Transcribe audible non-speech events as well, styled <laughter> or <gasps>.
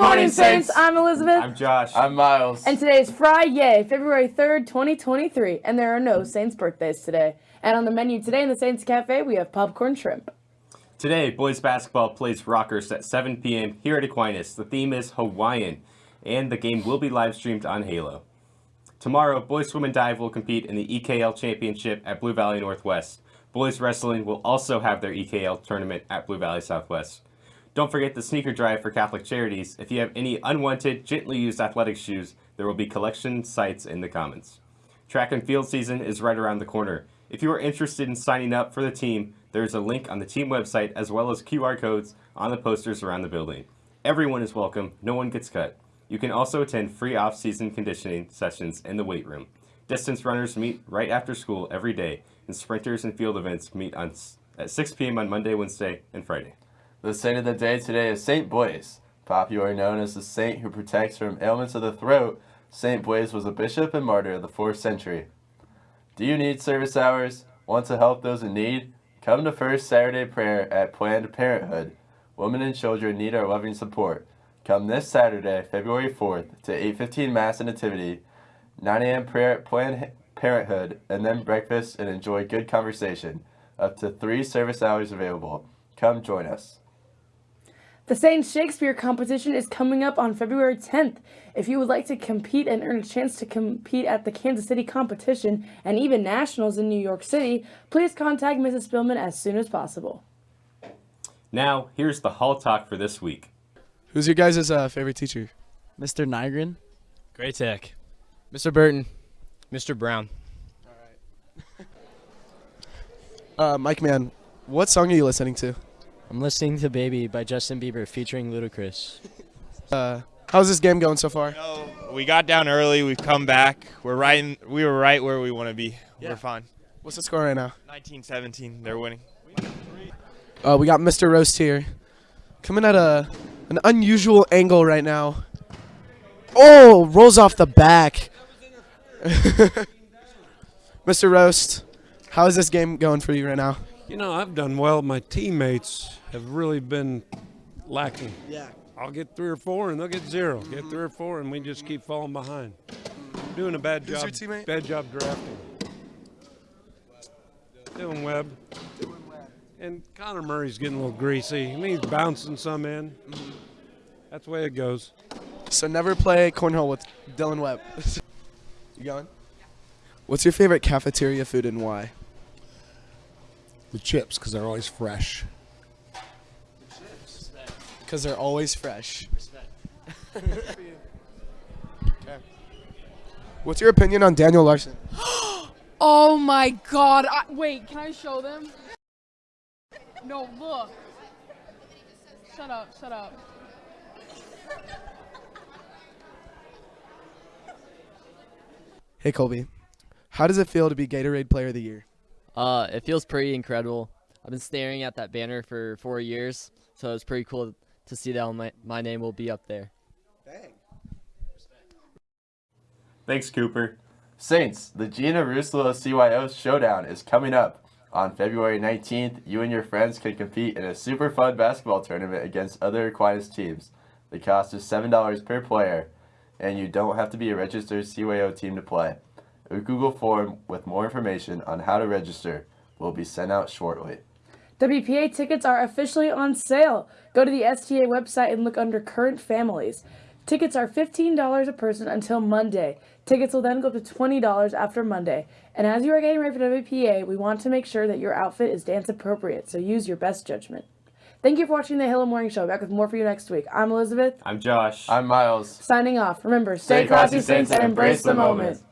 morning, Saints. I'm Elizabeth. I'm Josh. I'm Miles. And today is Friday, February 3rd, 2023, and there are no Saints birthdays today. And on the menu today in the Saints Cafe, we have popcorn shrimp. Today, boys basketball plays Rockhurst at 7 p.m. here at Aquinas. The theme is Hawaiian, and the game will be live streamed on Halo. Tomorrow, boys swim and dive will compete in the EKL Championship at Blue Valley Northwest. Boys wrestling will also have their EKL tournament at Blue Valley Southwest. Don't forget the sneaker drive for Catholic Charities. If you have any unwanted, gently used athletic shoes, there will be collection sites in the comments. Track and field season is right around the corner. If you are interested in signing up for the team, there is a link on the team website as well as QR codes on the posters around the building. Everyone is welcome, no one gets cut. You can also attend free off-season conditioning sessions in the weight room. Distance runners meet right after school every day, and sprinters and field events meet on at 6 p.m. on Monday, Wednesday, and Friday. The saint of the day today is Saint Blaise. Popularly known as the saint who protects from ailments of the throat, Saint Blaise was a bishop and martyr of the 4th century. Do you need service hours? Want to help those in need? Come to First Saturday Prayer at Planned Parenthood. Women and children need our loving support. Come this Saturday, February 4th, to 8.15 Mass and Nativity, 9 a.m. prayer at Planned Parenthood, and then breakfast and enjoy good conversation. Up to three service hours available. Come join us. The Saints Shakespeare competition is coming up on February 10th. If you would like to compete and earn a chance to compete at the Kansas City competition and even nationals in New York City, please contact Mrs. Spillman as soon as possible. Now, here's the Hall Talk for this week. Who's your guys' uh, favorite teacher? Mr. Nygren. Great Tech. Mr. Burton. Mr. Brown. <laughs> Uh, Mike Man, what song are you listening to? I'm listening to Baby by Justin Bieber featuring Ludacris. Uh, how's this game going so far? No, we got down early. We've come back. We're right. In, we were right where we want to be. Yeah. We're fine. What's the score right now? 19-17. They're winning. Uh, we got Mr. Roast here, coming at a an unusual angle right now. Oh, rolls off the back. <laughs> Mr. Roast, how is this game going for you right now? You know, I've done well. My teammates have really been lacking. Yeah. I'll get three or four, and they'll get 0 Get mm-hmm. three or four, and we just keep falling behind. Doing a bad Who's job. your teammate? Bad job drafting. Dylan Webb. And Connor Murray's getting a little greasy. I mean, he's bouncing some in. Mm-hmm. That's the way it goes. So never play cornhole with Dylan Webb. <laughs> you going? What's your favorite cafeteria food and why? The chips, because they're always fresh. Because they're always fresh. <laughs> What's your opinion on Daniel Larson? <gasps> Oh my god. I, wait, can I show them? No, look. Shut up, shut up. Hey Colby, how does it feel to be Gatorade Player of the Year? Uh, it feels pretty incredible. I've been staring at that banner for four years, so it's pretty cool to see that my, my name will be up there. Thanks, Cooper. Saints, the Gina Ruslo CYO Showdown is coming up. On February 19th, you and your friends can compete in a super fun basketball tournament against other Aquinas teams. The cost is $7 per player, and you don't have to be a registered CYO team to play. A Google form with more information on how to register will be sent out shortly. WPA tickets are officially on sale. Go to the STA website and look under current families. Tickets are $15 a person until Monday. Tickets will then go up to $20 after Monday. And as you are getting ready for WPA, we want to make sure that your outfit is dance appropriate, so use your best judgment. Thank you for watching the Halo Morning Show. Back with more for you next week. I'm Elizabeth. I'm Josh. I'm Miles. Signing off. Remember, stay, Stay classy, classy, Saints, and embrace the moment.